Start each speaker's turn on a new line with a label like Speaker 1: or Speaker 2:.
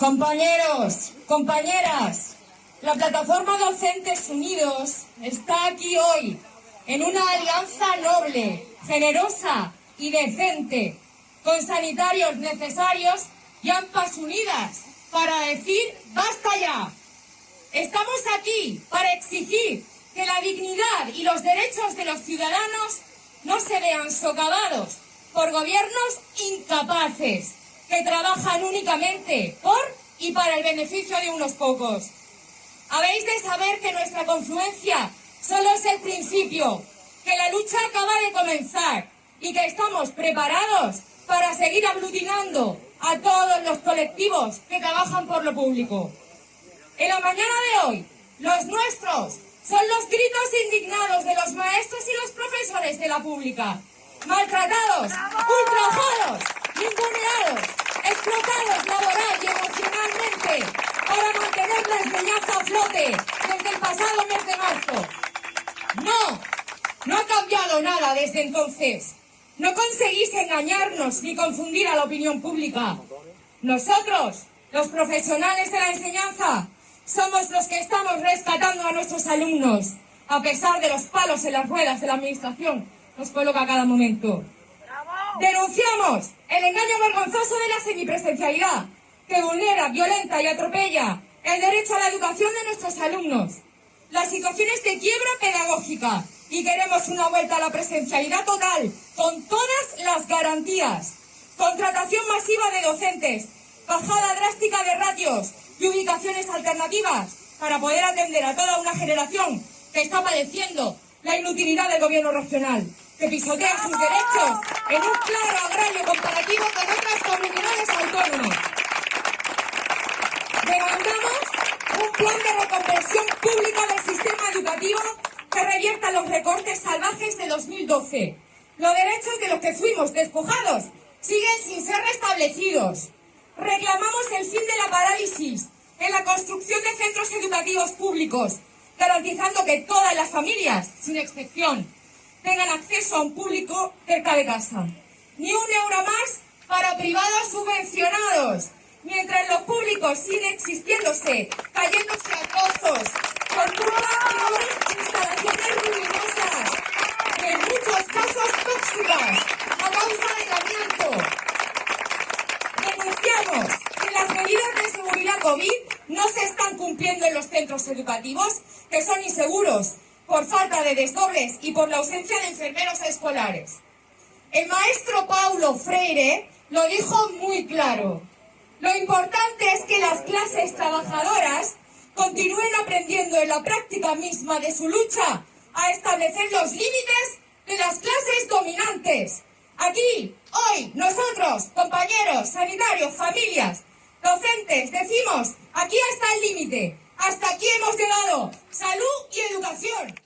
Speaker 1: Compañeros, compañeras, la plataforma Docentes Unidos está aquí hoy en una alianza noble, generosa y decente, con sanitarios necesarios y AMPAs unidas para decir ¡basta ya! Estamos aquí para exigir que la dignidad y los derechos de los ciudadanos no se vean socavados por gobiernos incapaces que trabajan únicamente por y para el beneficio de unos pocos. Habéis de saber que nuestra confluencia solo es el principio, que la lucha acaba de comenzar y que estamos preparados para seguir aglutinando a todos los colectivos que trabajan por lo público. En la mañana de hoy, los nuestros son los gritos indignados de los maestros y los profesores de la pública, maltratados, la enseñanza a flote desde el pasado mes de marzo. No, no ha cambiado nada desde entonces. No conseguís engañarnos ni confundir a la opinión pública. Nosotros, los profesionales de la enseñanza, somos los que estamos rescatando a nuestros alumnos, a pesar de los palos en las ruedas de la administración nos coloca a cada momento. Denunciamos el engaño vergonzoso de la semipresencialidad, que vulnera, violenta y atropella el derecho a la educación de nuestros alumnos. Las situaciones de quiebra pedagógica y queremos una vuelta a la presencialidad total, con todas las garantías. Contratación masiva de docentes, bajada drástica de ratios y ubicaciones alternativas para poder atender a toda una generación que está padeciendo la inutilidad del gobierno regional, que pisotea sus derechos en un claro agrario comparativo con otras comunidades autónomas. Un plan de reconversión pública del sistema educativo que revierta los recortes salvajes de 2012. Los derechos de los que fuimos despojados siguen sin ser restablecidos. Reclamamos el fin de la parálisis en la construcción de centros educativos públicos, garantizando que todas las familias, sin excepción, tengan acceso a un público cerca de casa. Ni un euro más para privados subvencionados, mientras los públicos siguen existiéndose, cayéndose a pozos, con y instalaciones ruinosas, en muchos casos tóxicas, a causa del amianto. Denunciamos que las medidas de seguridad COVID no se están cumpliendo en los centros educativos, que son inseguros, por falta de desdobles y por la ausencia de enfermeros escolares. El maestro Paulo Freire lo dijo muy claro. Lo importante es que las clases trabajadoras continúen aprendiendo en la práctica misma de su lucha a establecer los límites de las clases dominantes. Aquí, hoy, nosotros, compañeros, sanitarios, familias, docentes, decimos, aquí está el límite, hasta aquí hemos llegado, salud y educación.